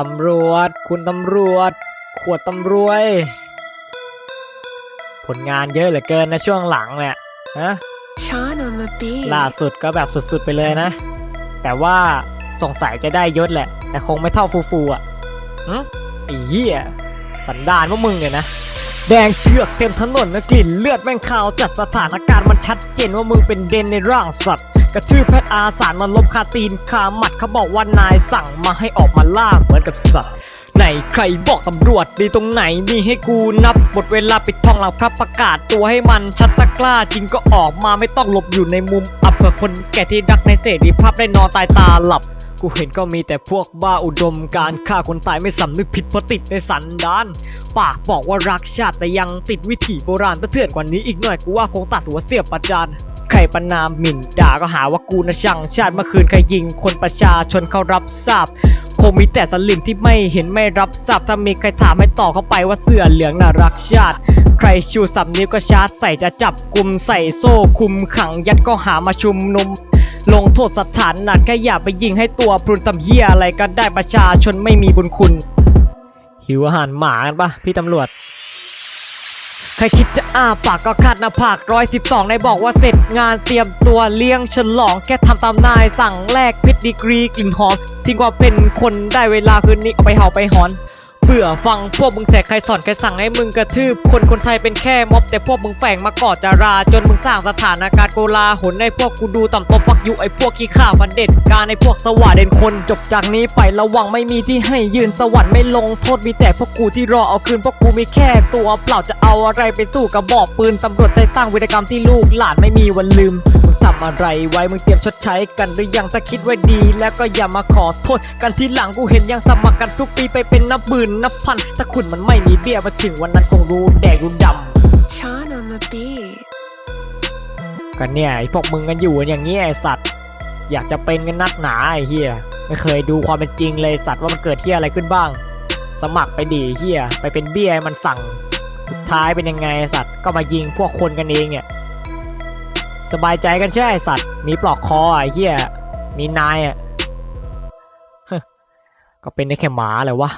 ตำรวจ คุณตำรวจ ขวดตำรวย ผลงานเยอะเหลือเกินนะช่วงหลังเนี่ยฮะ Sean on the beat. ล่าสุดก็แบบสุดๆไปเลยนะ แต่ว่าสงสัยจะได้ยศแหละ แต่คงไม่เท่าฟูฟูอะหึไอ้เหี้ยสันดานพวกมึงเนี่ยนะ แดงเชือกเต็มถนนนะกลิ่นเลือดแม่งขาวจัดสถานการณ์มันชัดเจนว่ามึงเป็นเดนในร่างสัตว์ กระทืบแพทย์อาสารมันลบคาตีนคาหมัดเขาบอกว่านายสั่งมาให้ออกมาล่าเหมือนกับสัตว์ไหนใครบอกตำรวจดีตรงไหนมีให้กูนับหมดเวลาปิดทองหลังพระประกาศตัวให้มันชัดตะกล้าจริงก็ออกมาไม่ต้องหลบอยู่ในมุมอับเผื่อคนแก่ที่ดักในเสรีภาพได้นอนตายตาหลับ กูเห็นก็มีแต่พวกบ้าอุดมการฆ่าคนตายไม่สำนึกผิดเพราะติดในสันดาน ปากบอกว่ารักชาติแต่ยังติดวิถีโบราณประเทือนกว่านี้อีกหน่อยกูว่าคงตัดหัวเสียบประจานใครประนามหมิ่นด่าก็หาว่ากูนะช่างชาติเมื่อคืนใครยิงคนประชาชนเขารับทราบคงมีแต่สลิมที่ไม่เห็นไม่รับทราบถ้ามีใครถามให้ตอบเข้าไปว่าเสื้อเหลืองน่ารักชาติ ใครชูสามนิ้วก็ชาร์จใส่จะจับกลุ่มใส่โซ่คุมขังยัดก็หามาชุมนุมลงโทษสถานหนักแค่อย่าไปยิงให้ตัวพรุนตำเหี้ยอะไรก็ได้ประชาชนไม่มีบุญคุณ หิวอาหารหมากันปะพี่ตำรวจใครคิดจะอ้าปากก็คาดหน้าผากร้อยสิบสองในบอกว่าเสร็จงานเตรียมตัวเลี้ยงฉลองแค่ทำตามนายสั่งแลกเพชรดีกรีกลิ่นหอมทิ้งความเป็นคนได้เวลาคืนนี้เอาไปเห่าไปหอน เบื่อฟังพวกมึงแสกใครสอนใครสั่งให้มึงกระทืบ คนคนไทยเป็นแค่ม็อบแต่พวกมึงแฝงมาก่อจารา จนมึงสร้างสถานการณ์โกลาหลให้พวกกูดูต่ำตบฟักยุไอ้พวกขี้ข่าพันเด็ดการในพวกสว่าเด่นคนจบจากนี้ไประวังไม่มีที่ให้ยืนสวรรค์ไม่ลงโทษมีแต่พวกกูที่รอเอาคืนพวกกูมีแค่ตัวเปล่าจะเอาอะไรไปสู้กับบอกปืนตำรวจใจตั้งวิรกรรมที่ลูกหลานไม่มีวันลืม ทำอะไรไว้มึงเตรียมชดใช้กันหรือยังถ้าคิดไว้ดี แล้วก็อย่ามาขอโทษ กันทีหลังกูเห็นยังสมัครกันทุกปีไปเป็นนับหมื่นนับพัน ถ้าคุณมันไม่มีเบี้ยมาถึงวันนั้นคงรู้แดกรู้ด Sean on the beat. ำกันเนี่ยไอพวกมึงกันอยู่กันอย่างนี้ไอสัตว์ อยากจะเป็นกันนักหนาไอเฮียไม่เคยดูความเป็นจริงเลยสัตว์ว่ามันเกิดเฮียอะไรขึ้นบ้าง สมัครไปดีเฮียไปเป็นเบี้ยให้มันสั่ง สุดท้ายเป็นยังไงไอ้สัตว์ก็มายิงพวกคนกันเองเนี่ย สบายใจกันใช่ไอสัตว์ มีปลอกคออะไอ้เหี้ย มีนายอะก็เป็นได้แค่หมาเลยวะ